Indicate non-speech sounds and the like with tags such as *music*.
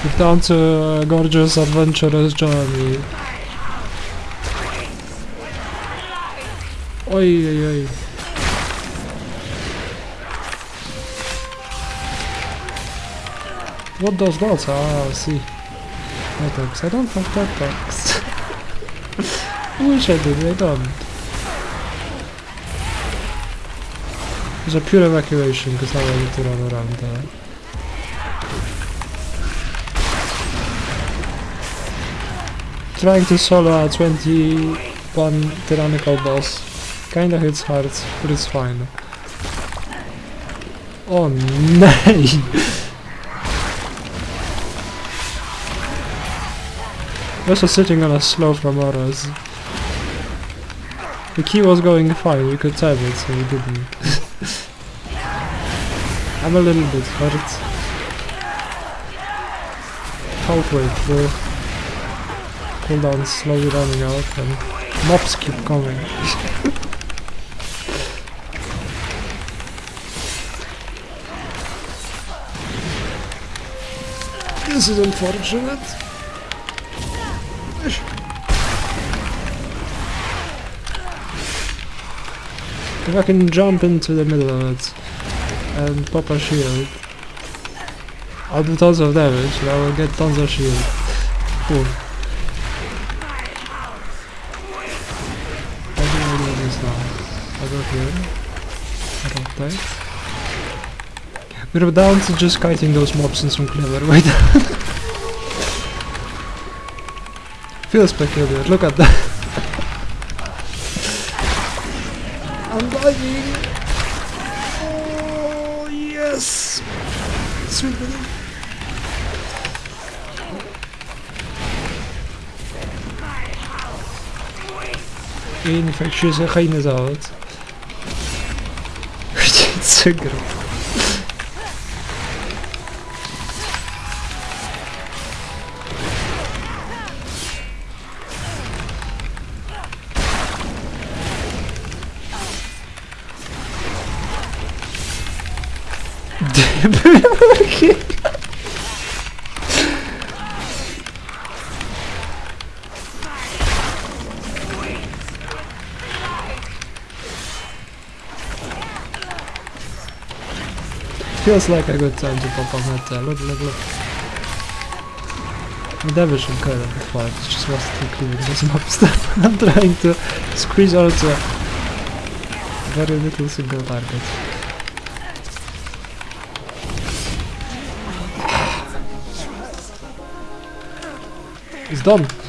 Done to gorgeous adventurous journey. Oj, oj, oj. What does that? Ah, I see. Attacks. I don't have attacks. *laughs* I wish I did, I don't. It's a pure evacuation because I need to run around there. Trying to solo a 21 tyrannical boss kinda hits hard, but it's fine. Oh nej! Also sitting on a slow from Oros. The key was going fine, we could tap it, so we didn't. *laughs* I'm a little bit hurt. Halfway through. Cooldown slowly running out and mobs keep coming. this is unfortunate. If I can jump into the middle of it and pop a shield, I'll do tons of damage and I will get tons of shield. Now? I go here. I don't rotate. We're down to just kiting those mobs in some clever way. *laughs* Feels peculiar, look at that. *laughs* I'm dying! Oh, yes! Sweet in verschissen geen zout. *laughs* Het is *laughs* Feels like a good time to pop on that uh, Look, look, look. The damage from Kyle before, it's just was too clear this map *laughs* stuff. I'm trying to squeeze out a very little single target. It's done!